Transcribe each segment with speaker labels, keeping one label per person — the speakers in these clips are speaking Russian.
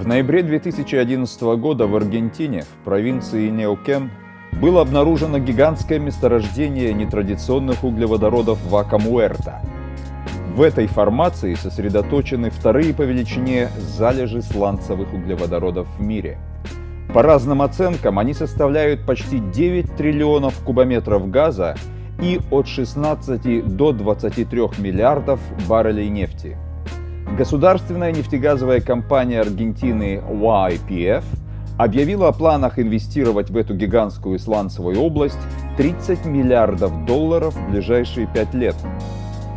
Speaker 1: В ноябре 2011 года в Аргентине, в провинции Неокен, было обнаружено гигантское месторождение нетрадиционных углеводородов Вака-Муэрта. В этой формации сосредоточены вторые по величине залежи сланцевых углеводородов в мире. По разным оценкам они составляют почти 9 триллионов кубометров газа и от 16 до 23 миллиардов баррелей нефти. Государственная нефтегазовая компания Аргентины YPF объявила о планах инвестировать в эту гигантскую сланцевую область 30 миллиардов долларов в ближайшие пять лет.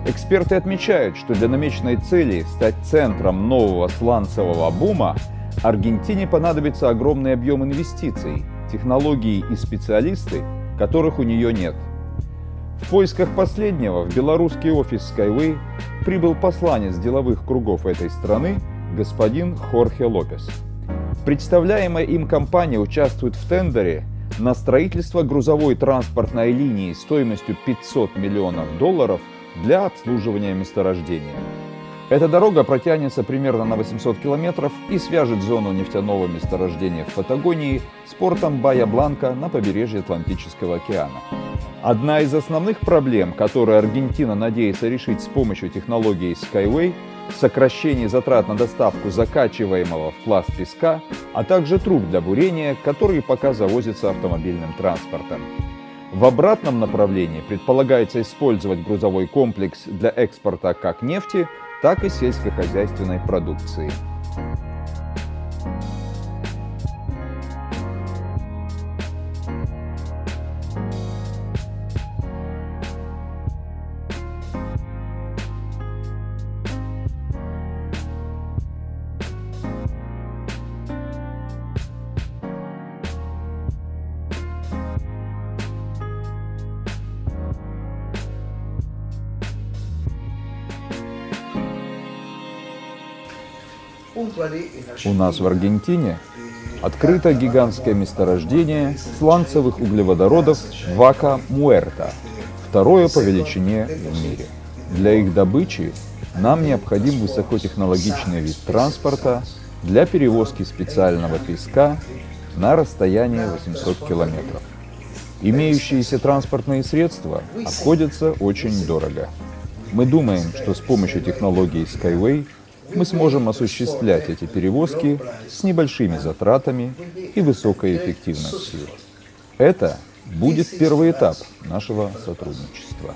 Speaker 1: Эксперты отмечают, что для намеченной цели стать центром нового сланцевого бума Аргентине понадобится огромный объем инвестиций, технологий и специалисты, которых у нее нет. В поисках последнего в белорусский офис Skyway прибыл посланец деловых кругов этой страны господин Хорхе Лопес. Представляемая им компания участвует в тендере на строительство грузовой транспортной линии стоимостью 500 миллионов долларов для обслуживания месторождения. Эта дорога протянется примерно на 800 километров и свяжет зону нефтяного месторождения в Патагонии с портом Бая-Бланка на побережье Атлантического океана. Одна из основных проблем, которые Аргентина надеется решить с помощью технологии Skyway – сокращение затрат на доставку закачиваемого в пласт песка, а также труб для бурения, которые пока завозятся автомобильным транспортом. В обратном направлении предполагается использовать грузовой комплекс для экспорта как нефти, так и сельскохозяйственной продукции. У нас в Аргентине открыто гигантское месторождение сланцевых углеводородов Вака Муэрта, второе по величине в мире. Для их добычи нам необходим высокотехнологичный вид транспорта для перевозки специального песка на расстояние 800 километров. Имеющиеся транспортные средства обходятся очень дорого. Мы думаем, что с помощью технологии Skyway мы сможем осуществлять эти перевозки с небольшими затратами и высокой эффективностью. Это будет первый этап нашего сотрудничества.